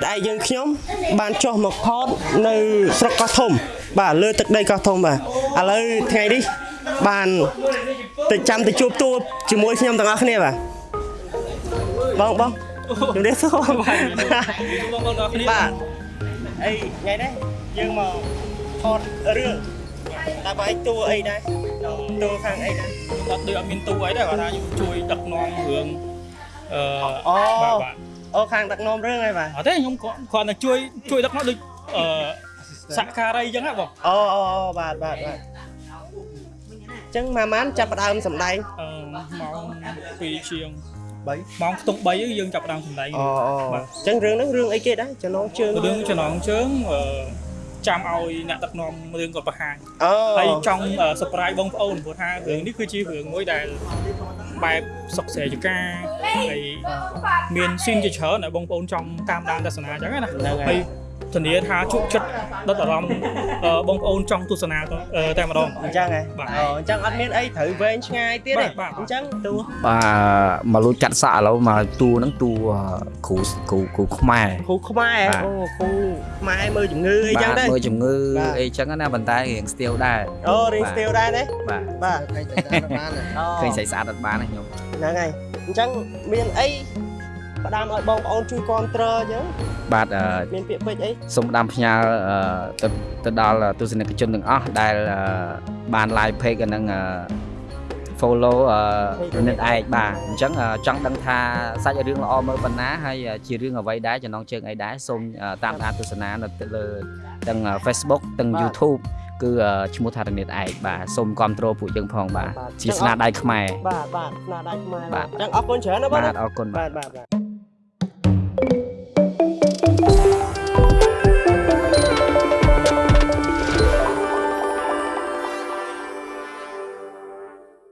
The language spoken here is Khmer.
តឯកយើងខ្ញុំបានចុះមកផតនៅស្រុកកោះធំ បាទលើទឹកដីកោះធំបាទឥឡូវថ្ងៃនេះបានទៅចាំទៅជួបទួជាមួយខ្ញុំទាំងអស់គ្នាបាទបងបងជំរាបសួរបាទបងប្អូនអរគ្នាបាទអីថ្ងៃនេះយើងមក ថតរឿងតើបើឯងតួអីដែរតួខាងអីដែរអត់ដូចអត់មានទូអីដែរគាត់ថាខ្ញុំជួយដឹកនាំរឿងអឺអូបាទបាទអូខាងដឹកនាំរឿងហើយបាទអត់ទេខ្ញុំគាត់គាត់តែជួយជួយដឹកនាំដូចអឺសហការីអញ្ចឹងហ៎បងអូអូអូបាទបាទបាទអញ្ចឹងម៉ាម៉ានចាប់ផ្ដើមសម្ដែងអឺម៉ោង2ជាង3ម៉ោងខ្ទង់3យើងចាប់ផ្ដើមសម្ដែងអូអូបាទអញ្ចឹងរឿងហ្នឹងរឿងអីគេដែរចំណងជើងរឿងចំណងជើងអឺ ចាំឲ្យអ្នកដឹកនាំរឿងគាត់បង្ហាញអូហើយចង់ surprise បងប្អូនព្រោះថារឿងនេះគឺជារឿងមួយដែលបែបសុកស្រែចកាហើយមានស៊ីនជាច្រើនដែលបងប្អូនចង់តាមដានទស្សនាអញ្ចឹងណាហ្នឹងហើហើយយ ធានាថាជក់ចិត្តដិតអារម្មណ៍អឺបងប្អូនចង់ទស្សនាទៅអឺតែម្ដងអញ្ចឹងហ៎បាទអូអញ្ចឹងអត់មានអីត្រូវវែងឆ្ងាយទៀតទេបាទបាទអញ្ចឹងតួបាទមកលួចចាត់សាក់ឥឡូវមកតួហ្នឹងតួគ្រូគ្រូគ្រូខ្មែរគ្រូខ្មែរបាទអូគ្រូខ្មែរមើលជំងឺអីចឹងបាទដែរមើលជំងឺបាទអីចឹងណាប៉ុន្តែរៀងស្ទៀវដែរអូរៀងបាទស្ទៀវដែរទេបាទបាទឃើញតែតាមបានអូឃើញស្អីស្អាតអត់បានណាខ្ញុំហ្នឹងហើយអញ្ចឹងមានអី ផ្ដាំឲ្យបងប្អូនជួយគ្រប់គ្រងអញ្ចឹងបាទអឺមានពាក្យពេចន៍អីសូមផ្ដាំផ្ញើអឺទៅទៅដល់ទស្សនិកជនទាំងអស់ដែលអឺបាន live page អាហ្នឹងអឺ follow អឺរនិតឯកបាទអញ្ចឹងអឺចង់ដឹងថាសាច់រឿងល្អមើលប៉ុណ្ណាហើយអឺជារឿងអ្វីដែរចំណងជើងអីដែរសូមអឺតាមដានទស្សនានៅលើទាំង Facebook ទាំង YouTube គឺអឺឈ្មោះថារនិតឯកបាទសូមគ្រប់គ្រងពួកយើងផងបាទជាស្នាដៃខ្មែរបាទបាទស្នាដៃខ្មែរបាទអញ្ចឹងអរគុណច្រើនណាបងបាទណាអរគុណបាទបាទបាទបាទ